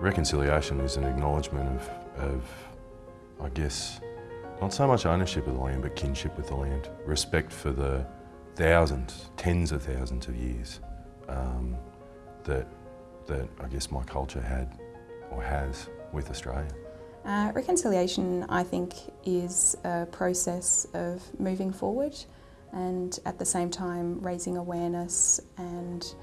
Reconciliation is an acknowledgement of, of, I guess, not so much ownership of the land, but kinship with the land. Respect for the thousands, tens of thousands of years um, that, that I guess my culture had or has with Australia. Uh, reconciliation, I think, is a process of moving forward and at the same time raising awareness and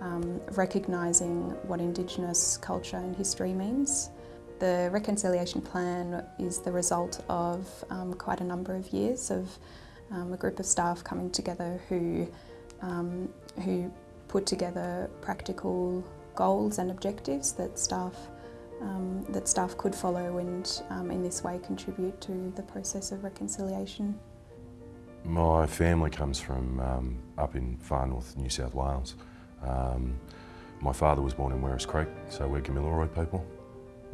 um, recognising what Indigenous culture and history means. The Reconciliation Plan is the result of um, quite a number of years of um, a group of staff coming together who, um, who put together practical goals and objectives that staff um, that staff could follow and um, in this way contribute to the process of reconciliation. My family comes from up in far north New South Wales. Um, my father was born in Werris Creek, so we're Gamilaroi people.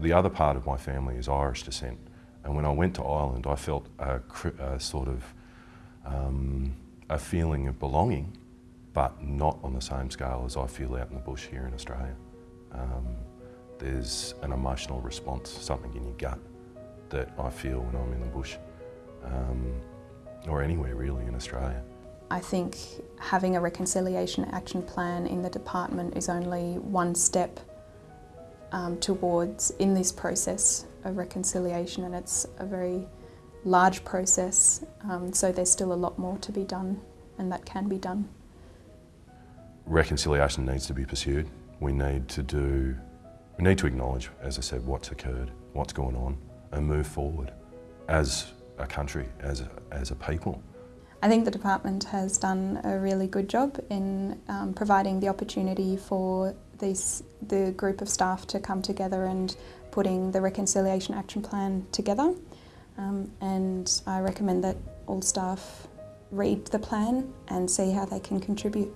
The other part of my family is Irish descent, and when I went to Ireland, I felt a, a sort of um, a feeling of belonging, but not on the same scale as I feel out in the bush here in Australia. Um, there's an emotional response, something in your gut that I feel when I'm in the bush, um, or anywhere really in Australia. I think having a reconciliation action plan in the department is only one step um, towards in this process of reconciliation and it's a very large process um, so there's still a lot more to be done and that can be done. Reconciliation needs to be pursued. We need to do, we need to acknowledge, as I said, what's occurred, what's going on and move forward as a country, as a, as a people. I think the department has done a really good job in um, providing the opportunity for these, the group of staff to come together and putting the Reconciliation Action Plan together. Um, and I recommend that all staff read the plan and see how they can contribute.